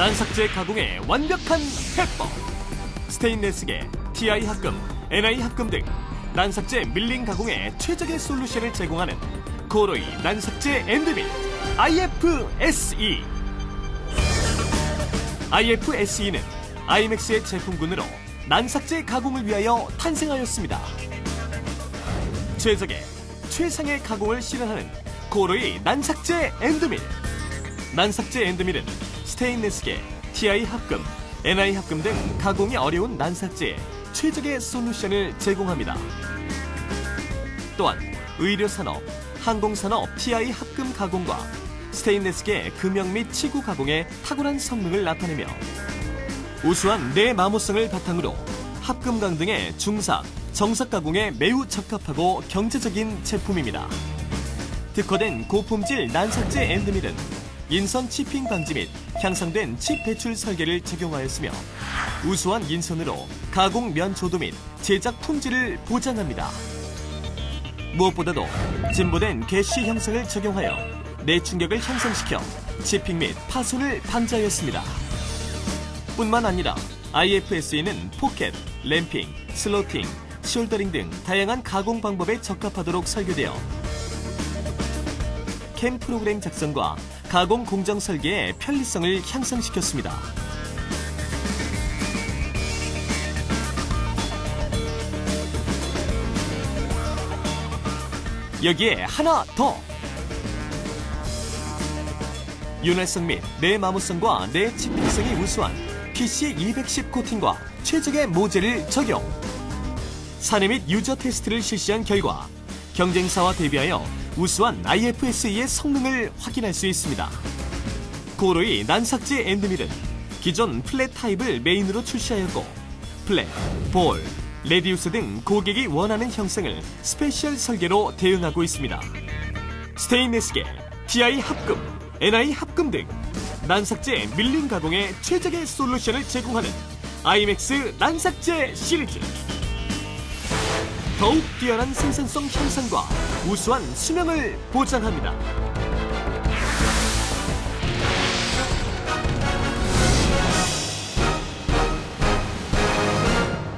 난삭제 가공의 완벽한 해법. 스테인레스계 TI 합금, NI 합금 등 난삭제 밀링 가공의 최적의 솔루션을 제공하는 코로이 난삭제 엔드밀 IFSE IFSE는 IMAX의 제품군으로 난삭제 가공을 위하여 탄생하였습니다. 최적의 최상의 가공을 실현하는 코로이 난삭제 엔드밀. 난삭제 엔드밀은 스테인레스계, TI 합금, NI 합금 등 가공이 어려운 난삭제에 최적의 솔루션을 제공합니다. 또한 의료산업, 항공산업 TI 합금 가공과 스테인레스계 금형 및 치구 가공의 탁월한 성능을 나타내며 우수한 내마모성을 바탕으로 합금강 등의 중삭, 정삭 가공에 매우 적합하고 경제적인 제품입니다. 특허된 고품질 난삭제 엔드밀은 인선 치핑 방지 및 향상된 칩 배출 설계를 적용하였으며 우수한 인선으로 가공 면 조도 및 제작 품질을 보장합니다. 무엇보다도 진보된 개시 형상을 적용하여 내충격을 향상시켜 치핑 및 파손을 방지하였습니다. 뿐만 아니라 IFSE는 pocket, ramping, slotting, shouldering 등 다양한 가공 방법에 적합하도록 설계되어 CAM 프로그램 작성과 가공 공정 설계의 편리성을 향상시켰습니다. 여기에 하나 더! 윤활성 및 내마모성과 내치핑성이 우수한 PC210 코팅과 최적의 모재를 적용. 사내 및 user 테스트를 실시한 결과 경쟁사와 대비하여 우수한 IFSE의 성능을 확인할 수 있습니다. KORLOY 난삭재 end mill은 기존 flat 타입을 메인으로 출시하였고 flat, ball, radius 등 고객이 원하는 형상을 special 설계로 대응하고 있습니다. 스테인레스계, TI 합금, NI 합금 등 난삭제 밀링 가공의 최적의 솔루션을 제공하는 IMAX 난삭제 시리즈. 더욱 뛰어난 생산성 향상과 우수한 수명을 보장합니다.